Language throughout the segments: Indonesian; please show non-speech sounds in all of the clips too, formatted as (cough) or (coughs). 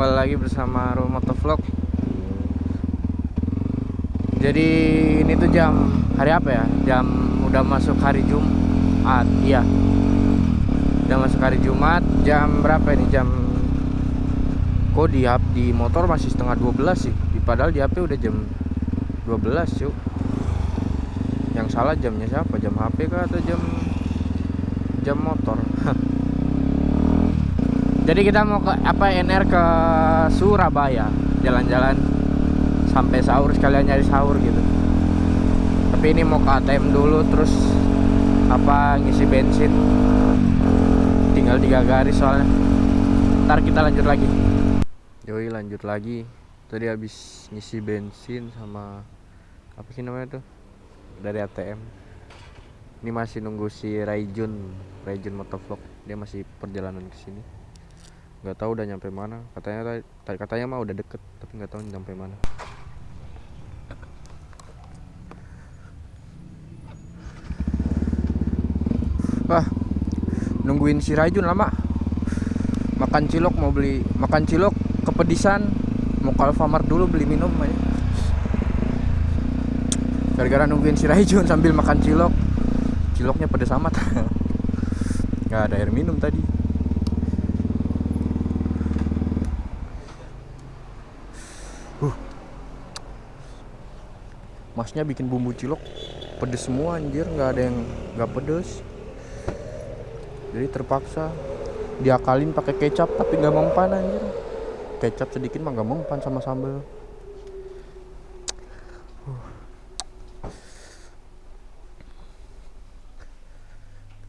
Kembali lagi bersama Roll Motovlog Jadi ini tuh jam hari apa ya? Jam udah masuk hari Jumat Iya Udah masuk hari Jumat Jam berapa ini? Jam Kok di, di motor masih setengah 12 sih Padahal di HP udah jam 12 yuk Yang salah jamnya siapa? Jam HP kah atau jam Jam motor Jadi kita mau ke apa NR ke Surabaya jalan-jalan sampai sahur sekalian nyari sahur gitu. Tapi ini mau ke ATM dulu terus apa ngisi bensin. Tinggal tiga garis soalnya. Ntar kita lanjut lagi. Yoi lanjut lagi. Tadi habis ngisi bensin sama apa sih namanya tuh dari ATM. Ini masih nunggu si Raijun, Raijun Motovlog. Dia masih perjalanan ke sini nggak tahu udah nyampe mana. Katanya tadi katanya mah udah deket tapi nggak tahu nyampe mana. Wah nungguin si Rajun lama. Makan cilok mau beli makan cilok kepedisan. Mau ke Alfamart dulu beli minum aja. Gara-gara nungguin si Rajun sambil makan cilok. Ciloknya pedes amat. (laughs) Nggak ada air minum tadi masnya bikin bumbu cilok. Pedes semua anjir. Nggak ada yang nggak pedes. Jadi terpaksa diakalin pakai kecap tapi nggak mempan anjir. Kecap sedikit mah nggak mempan sama Uh.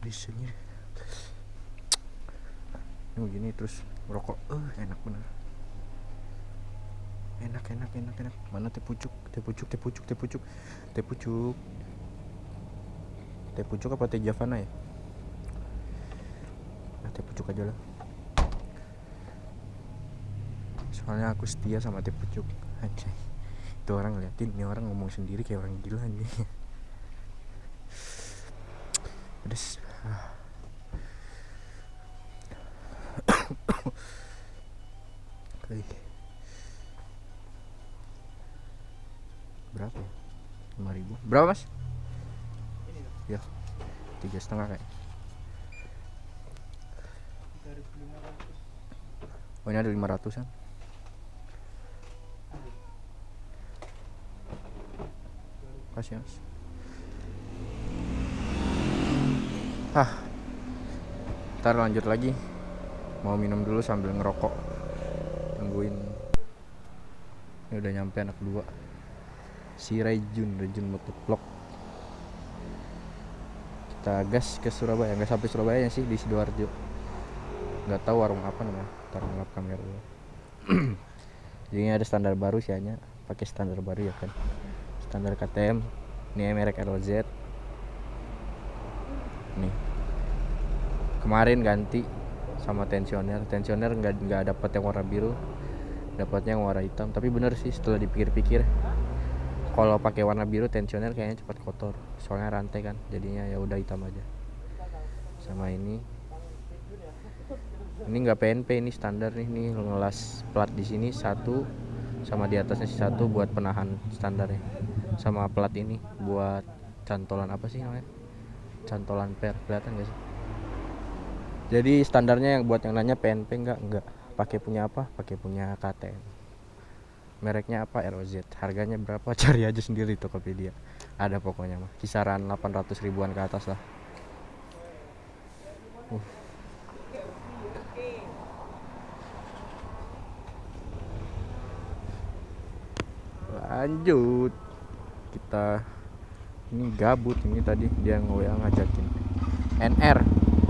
anjir. Ini begini terus merokok eh enak bener enak enak enak enak. Mana teh pucuk? Teh pucuk teh pucuk teh pucuk. Teh pucuk. Teh pucuk apa teh javana ya? Nah, teh pucuk aja lah. Soalnya aku setia sama teh pucuk. Itu orang ngeliatin ini orang ngomong sendiri kayak orang gila nih (laughs) pedes. Ah. Berapa mas? Ya tiga setengah kayak. Oh ini ada lima ratusan. Kasih mas. Ah ntar lanjut lagi. Mau minum dulu sambil ngerokok. Tungguin ini udah nyampe anak dua si Rejun Rejun Motovlog kita gas ke Surabaya nggak sampai Surabaya sih di sidoarjo. Nggak tahu warung apa namanya ntar ngelap kamera dulu. (clears throat) Jadi ada standar baru sih hanya pakai standar baru ya kan. Standar KTM ini merek RLZ nih. Kemarin ganti sama tensioner. Tensioner nggak nggak dapat yang warna biru dapatnya yang warna hitam. Tapi bener sih setelah dipikir-pikir kalau pakai warna biru tensioner kayaknya cepat kotor. Soalnya rantai kan jadinya ya udah hitam aja. Sama ini. Ini nggak PNP ini standar nih nih ngelas plat di sini satu. Sama di atasnya satu buat penahan standarnya sama plat ini buat cantolan apa sih namanya? Cantolan per kelihatan gak sih? Jadi standarnya yang buat yang nanya PNP enggak enggak pakai punya apa? Pakai punya KTM mereknya apa? ROZ harganya berapa? (laughs) Cari aja sendiri Tokopedia. Ada pokoknya mah. Kisaran 800 ribuan ke atas lah. Uh. lanjut. Kita ini gabut ini tadi. Dia nge ngajakin NR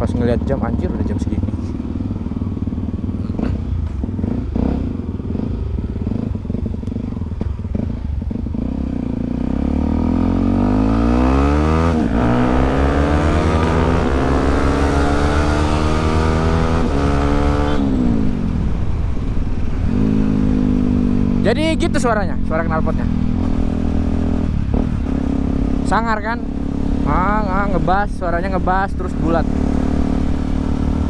pas ngeliat jam anjir udah jam segini suaranya suara knalpotnya. Sangar kan? Ah, ah, ngebas suaranya ngebas terus bulat.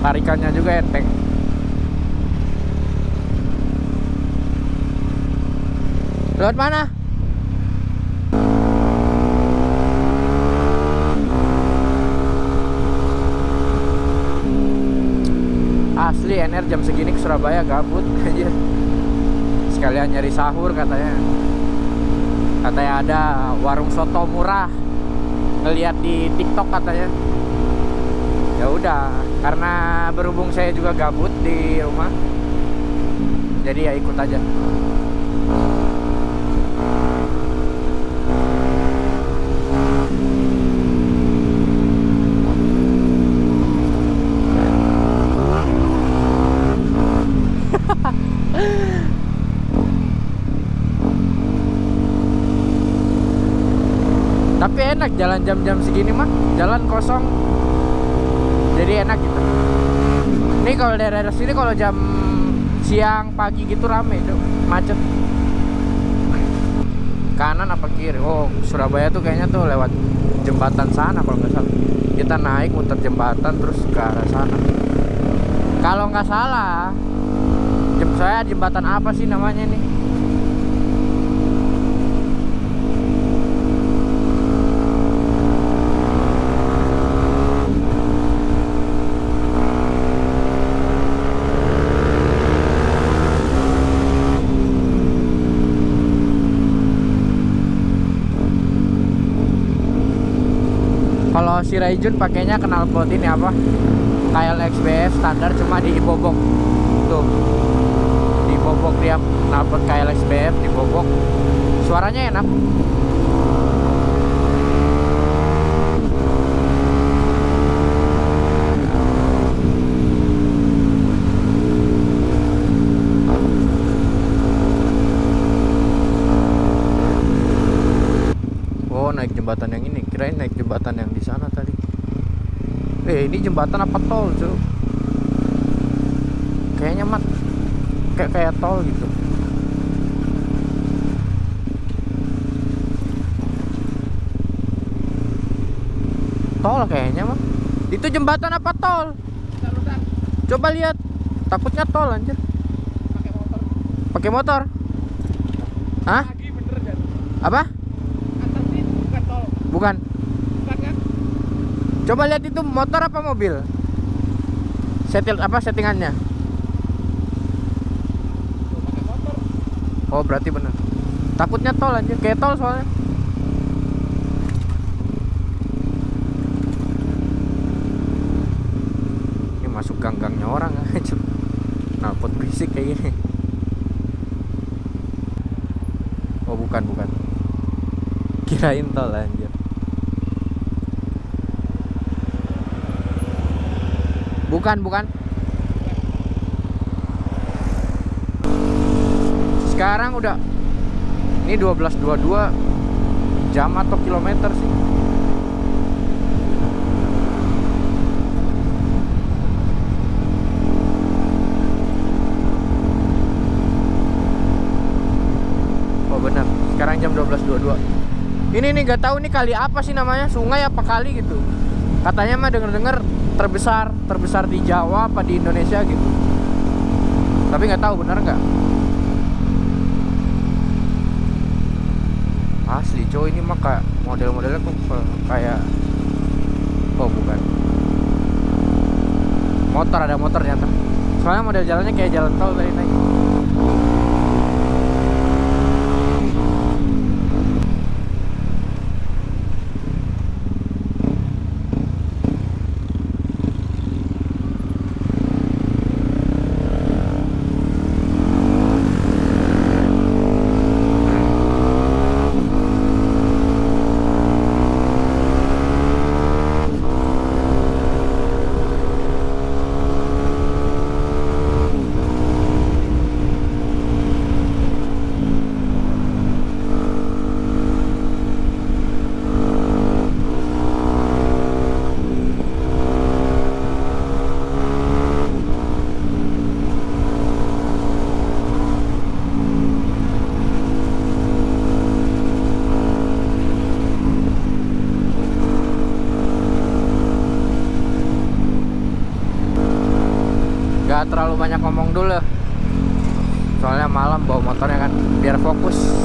Tarikannya juga enteng. Lewat mana? Asli NR jam segini ke Surabaya gabut (laughs) aja Sekalian nyari sahur katanya. Katanya ada warung soto murah. Ngeliat di TikTok katanya. Ya udah, karena berhubung saya juga gabut di rumah. Jadi ya ikut aja. Tapi enak jalan jam-jam segini mah, jalan kosong. Jadi enak gitu. Ini kalau daerah sini kalau jam siang pagi gitu rame tuh, macet. Kanan apa kiri? Oh, Surabaya tuh kayaknya tuh lewat jembatan sana kalau nggak salah. Kita naik muter jembatan terus ke arah sana. Kalau nggak salah, saya jembatan apa sih namanya nih? Kalau si Raijun pakainya knalpot ini apa? KLXBF standar cuma di bobok. Tuh. Di bobok dia knalpot KLXBF di bobok. Suaranya enak. Oh naik jembatan yang ini kirain naik jembatan yang di sana tadi eh ini jembatan apa tol cuy kayaknya mat kayak kayak tol gitu. Tol kayaknya mah itu jembatan apa tol? Coba lihat. Takutnya tol anjir. Pakai motor. Pakai motor Hah? lagi bener apa? Antar sih bukan tol. Bukan. Bukan kan? Coba lihat itu motor apa mobil? Setil apa settingannya? Oh, berarti benar. Takutnya tol aja, kayak tol soalnya. Ini masuk gang-gangnya orang (laughs) aja. Nalpot berisik kayak gini. Oh, bukan, bukan. Kirain tol anjir. Bukan, bukan. Sekarang udah ini 12.22 jam atau kilometer sih? Oh benar. Sekarang jam 12.22. Ini nih gak tahu nih kali apa sih namanya? Sungai apa kali gitu. Katanya mah denger-denger terbesar, terbesar di Jawa apa di Indonesia gitu. Tapi nggak tahu benar nggak. Asli coy ini mah kayak model-modelnya kok kayak oh bukan. Motor ada motor ternyata. Soalnya model jalannya kayak jalan tol tadi naik. Gak terlalu banyak ngomong dulu soalnya malam bawa motornya kan biar fokus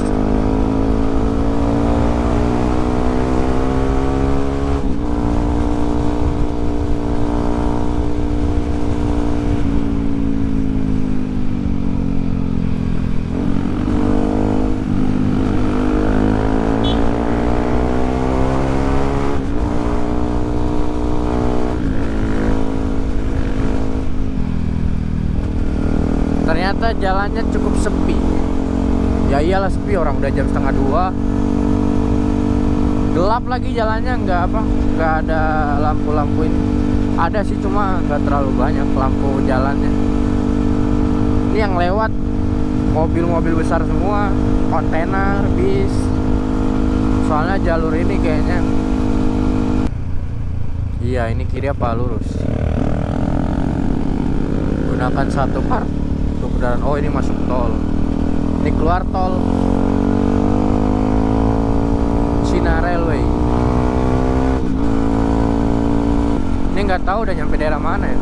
jalannya cukup sepi. Ya iyalah sepi. Orang udah jam setengah dua. Gelap lagi jalannya. Nggak apa nggak ada lampu-lampu ini. Ada sih cuma nggak terlalu banyak lampu jalannya. Ini yang lewat. Mobil-mobil besar semua. Kontainer bis. Soalnya jalur ini kayaknya. Iya ini kiri apa lurus? Gunakan satu part kendaraan oh ini masuk tol. Ini keluar tol. Cina Railway. Ini nggak tahu udah nyampe daerah mana ya.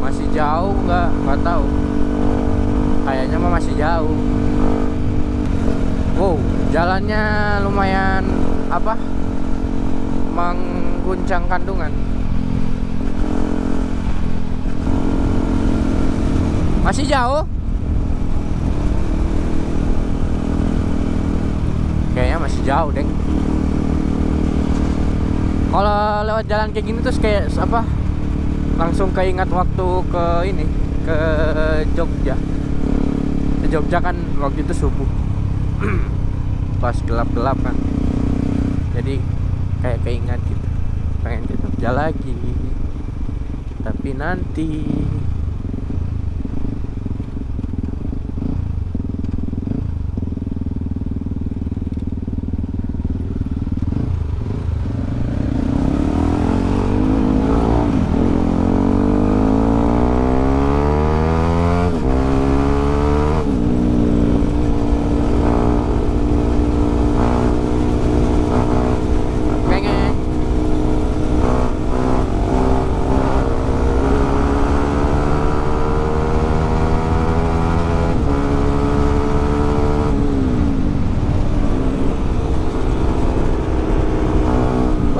Masih jauh nggak? Nggak tahu. Kayaknya mah masih jauh. Wow jalannya lumayan apa? Mengguncang kandungan masih jauh. Kayaknya masih jauh deng kalau lewat jalan kayak gini terus kayak apa langsung keingat waktu ke ini ke Jogja. Ke Jogja kan waktu itu subuh. (clears throat) Pas gelap-gelap kan. Jadi kayak keingat gitu. Pengen ke Jogja lagi. Tapi nanti pengen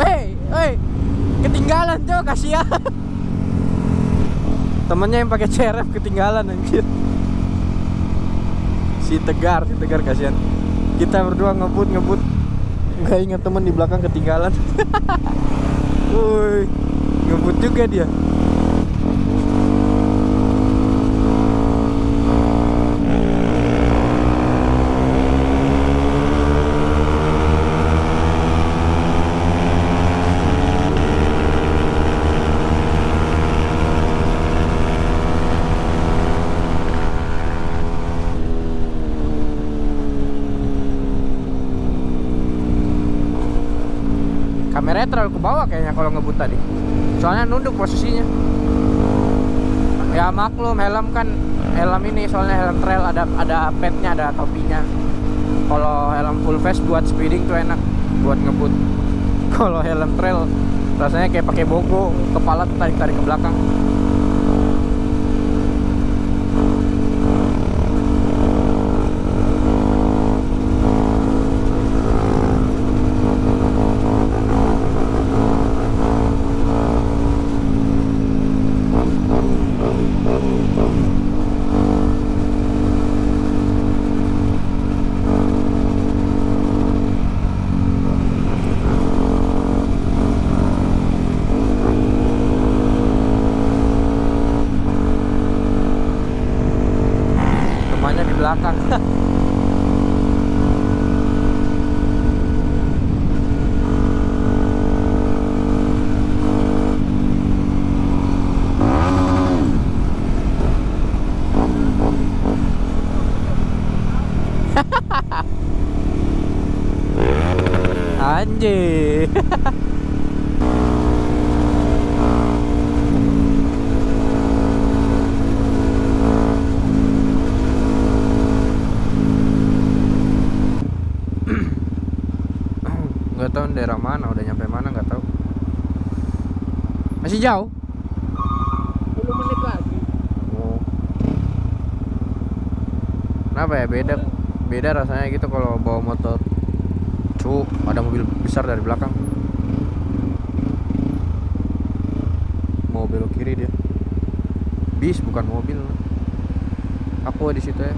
Weh, weh, ketinggalan tuh kasihan. Temennya yang pakai CRF ketinggalan anjir. Si Tegar, si Tegar kasihan. Kita berdua ngebut ngebut nggak ingat temen di belakang ketinggalan. (laughs) Woi, ngebut juga dia. Kameranya terlalu ke bawah kayaknya kalau ngebut tadi. Soalnya nunduk posisinya. Ya maklum helm kan helm ini soalnya helm trail ada ada petnya ada topinya. Kalau helm full face buat speeding tuh enak buat ngebut. (laughs) Kalau helm trail rasanya kayak pakai bogo, kepala tuh tarik-tarik ke belakang. Temannya di belakang. Anjir. (coughs) nggak tahu daerah mana udah nyampe mana nggak tahu masih jauh 10 menit lagi. oh. kenapa ya beda beda rasanya gitu kalau bawa motor cuk ada mobil besar dari belakang. Belok kiri dia. Bis bukan mobil. Aku di situ ya.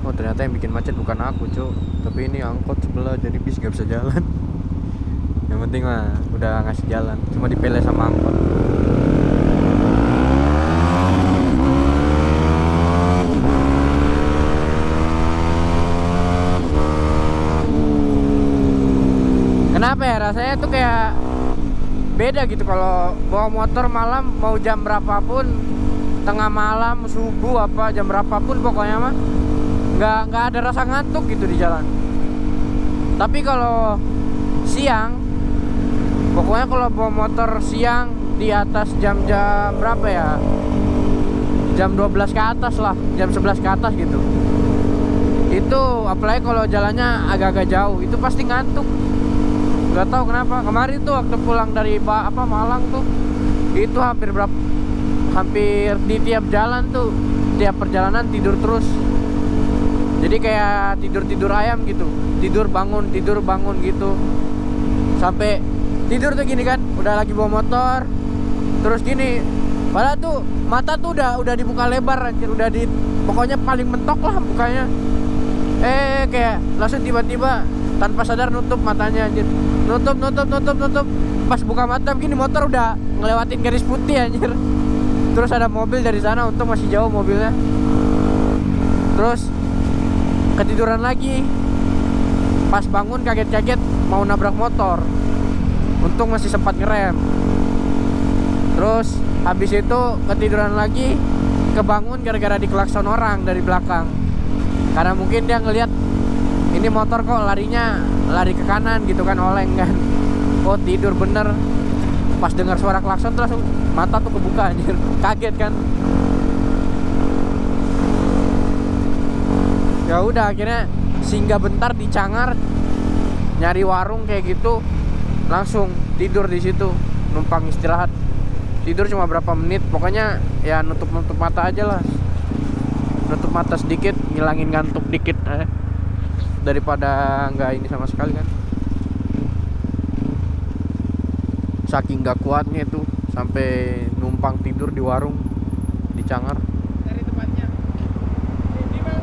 Oh ternyata yang bikin macet bukan aku cuk. Tapi ini angkot sebelah jadi bis gak bisa jalan. (laughs) Yang penting mah udah ngasih jalan. Cuma dipele sama angkot kenapa ya rasanya tuh kayak beda gitu. Kalau bawa motor malam mau jam berapapun tengah malam subuh apa jam berapapun pokoknya mah nggak nggak ada rasa ngantuk gitu di jalan. Tapi kalau siang pokoknya kalau bawa motor siang di atas jam-jam berapa ya? Jam 12 ke atas lah jam 11 ke atas gitu. Itu apalagi kalau jalannya agak-agak jauh itu pasti ngantuk nggak tahu kenapa. Kemarin tuh waktu pulang dari ba- apa Malang tuh itu hampir berapa hampir di tiap jalan tuh tiap perjalanan tidur terus. Jadi kayak tidur tidur ayam gitu. Tidur bangun tidur bangun gitu. Sampai tidur tuh gini kan udah lagi bawa motor. Terus gini padahal tuh mata tuh udah udah dibuka lebar anjir. Udah di pokoknya paling mentok lah bukanya eh kayak langsung tiba-tiba tanpa sadar nutup matanya anjir. Nutup nutup nutup nutup. Pas buka mata begini motor udah ngelewatin garis putih anjir. Terus ada mobil dari sana untung masih jauh mobilnya. Terus ketiduran lagi. Pas bangun kaget-kaget mau nabrak motor. Untung masih sempat ngerem. Terus habis itu ketiduran lagi. Kebangun gara-gara dikelakson orang dari belakang. Karena mungkin dia ngelihat ini motor kok larinya lari ke kanan gitu kan oleng kan. Oh tidur bener. Pas dengar suara klakson terus mata tuh kebuka anjir. (laughs) Kaget kan? Ya udah akhirnya singgah bentar di Cangar nyari warung kayak gitu. Langsung tidur di situ numpang istirahat. Tidur cuma berapa menit pokoknya ya nutup nutup mata aja lah. Nutup mata sedikit ngilangin ngantuk dikit eh. Daripada nggak ini sama sekali kan? Saking nggak kuatnya itu sampai numpang tidur di warung di Cangar. Dari tempatnya. Ini bang.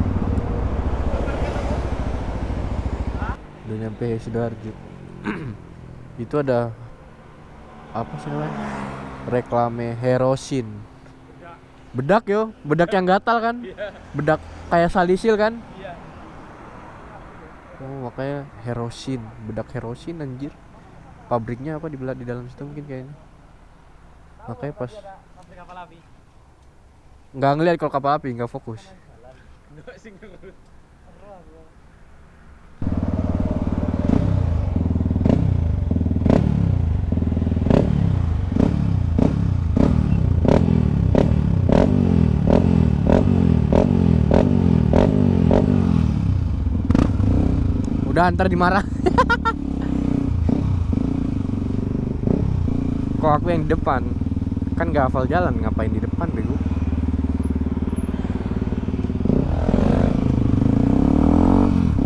udah nyampe sidoarjo. (clears throat) Itu ada apa sih namanya? Reklame herosin. Bedak. Yo. Bedak yang gatal kan? Bedak kayak salisil kan? Iya. Oh makanya herosin bedak herosin anjir. Pabriknya apa di bela- di dalam situ mungkin kayaknya. Makanya pas nggak ngeliat kalau kapal api nggak fokus udah antar dimarah. Kok aku yang di depan? Kan nggak hafal jalan ngapain di depan bego?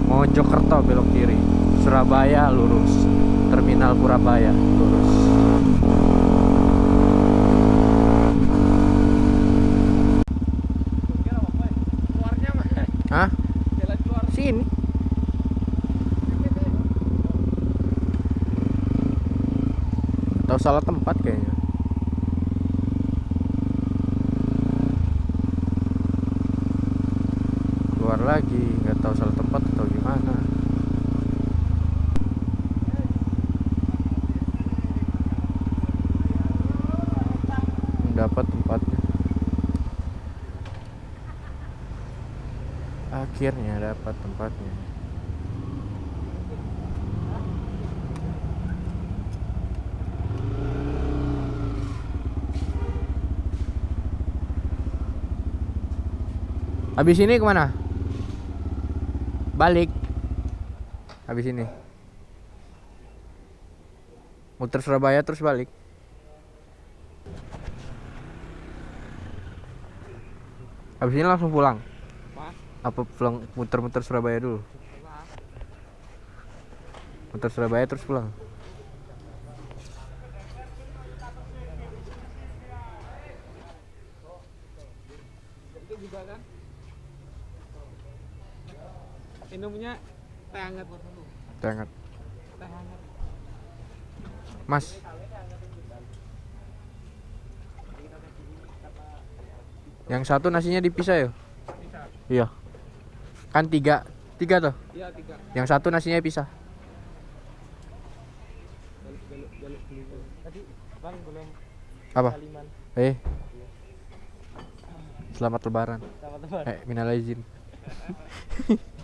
Mojokerto belok kiri. Surabaya lurus. Terminal Purabaya lurus Kira apa ya? Keluarnya mah. Hah? Jalan keluar. Sini Atau salah tempat kayaknya. Keluar lagi nggak tahu salah tempat atau gimana. Dapat tempatnya. Akhirnya dapat tempatnya habis ini ke mana? Balik. Habis ini. Muter Surabaya terus balik. Habis ini langsung pulang? Apa? pulang muter-muter Surabaya dulu? Muter Surabaya terus pulang Itu juga kan. Minumnya teh hangat. Tengah. Teh hangat. Mas. Yang satu nasinya dipisah ya? Iya. Kan tiga, tiga tuh. Iya tiga. Yang satu nasinya pisah. Apa? Eh. Selamat lebaran. Sama teman. Eh, minal izin. (laughs)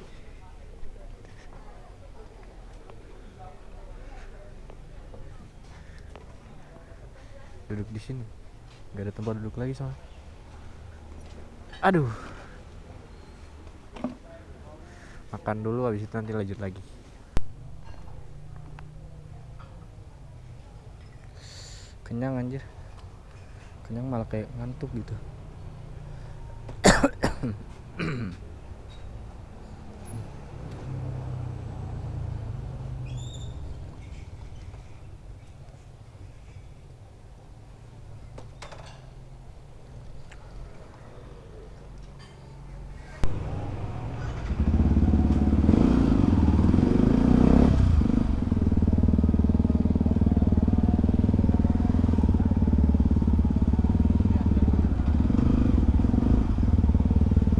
duduk di sini. Gak ada tempat duduk lagi soalnya. Aduh. Makan dulu habis itu nanti lanjut lagi. Kenyang anjir. Kenyang malah kayak ngantuk gitu. (coughs)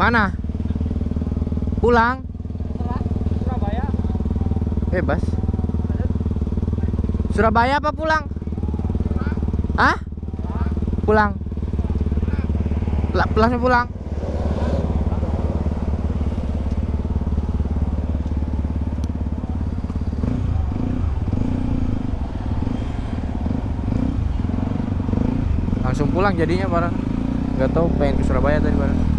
Mana? Pulang? Surabaya. Bebas. Surabaya apa pulang? Hah? Pulang. Langsung pulang. Langsung pulang jadinya parah. Gak tahu pengen ke Surabaya tadi parah.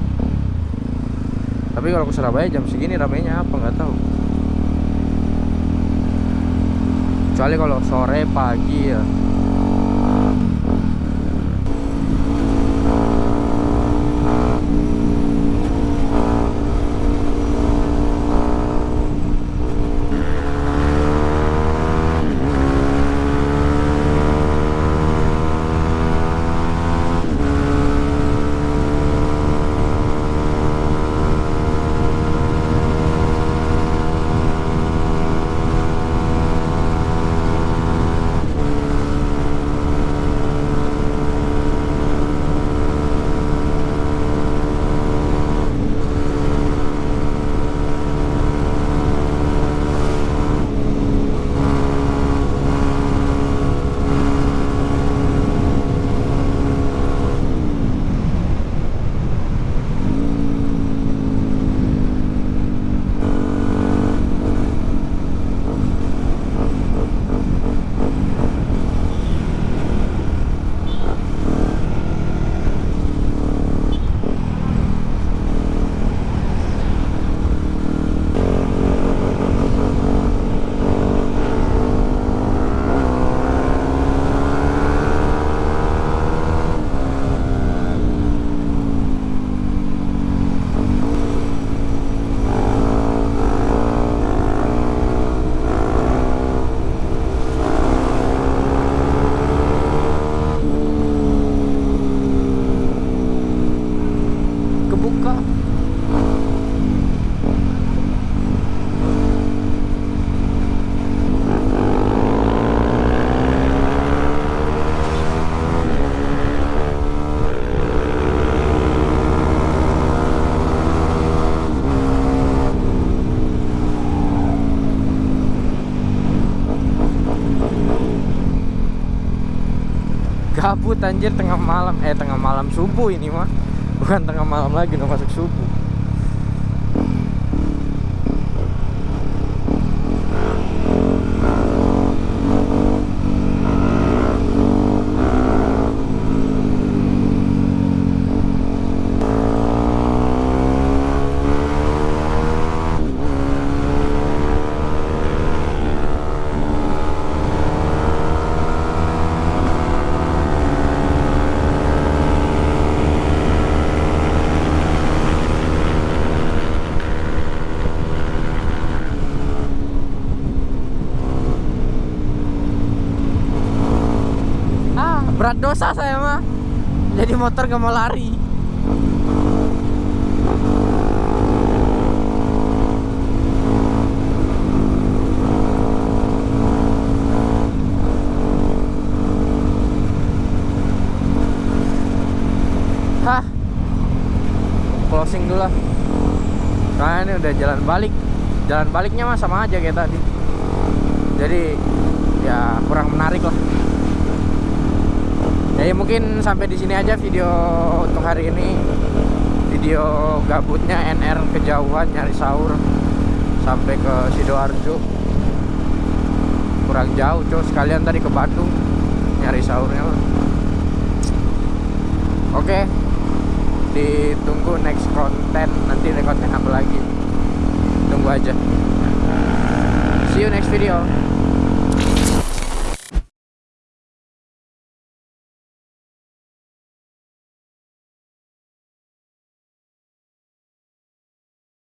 Tapi kalau ke Surabaya jam segini ramainya apa nggak tahu. Kecuali kalau sore pagi ya. Gabut anjir tengah malam. Eh tengah malam subuh ini mah. Bukan tengah malam lagi udah masuk subuh berat dosa saya mah jadi motor gak mau lari. Hah? Closing dulu lah. Karena ini udah jalan balik. Jalan baliknya mah sama aja kayak tadi. Jadi ya kurang menarik lah jadi mungkin sampai di sini aja video untuk hari ini. Video gabutnya NR kejauhan nyari sahur. Sampai ke sidoarjo. Kurang jauh cuy sekalian tadi ke Bandung nyari sahurnya oke. Ditunggu next konten nanti konten apa lagi? Tunggu aja. See you next video